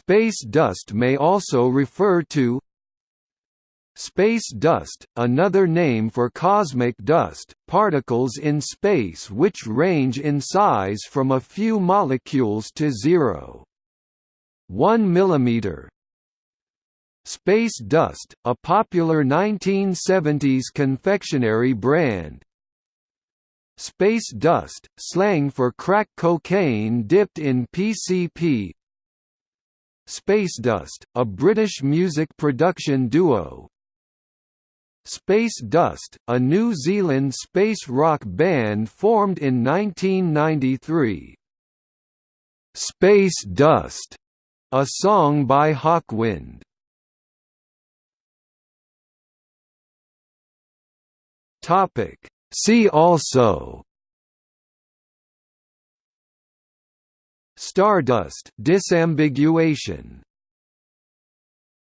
Space dust may also refer to Space dust, another name for cosmic dust, particles in space which range in size from a few molecules to 0. 1 mm. Space Dust, a popular 1970s confectionery brand. Space Dust, slang for crack cocaine dipped in PCP. Space Dust, a British music production duo, Space Dust, a New Zealand space rock band formed in 1993. Space Dust, a song by Hawkwind. Topic See also Stardust disambiguation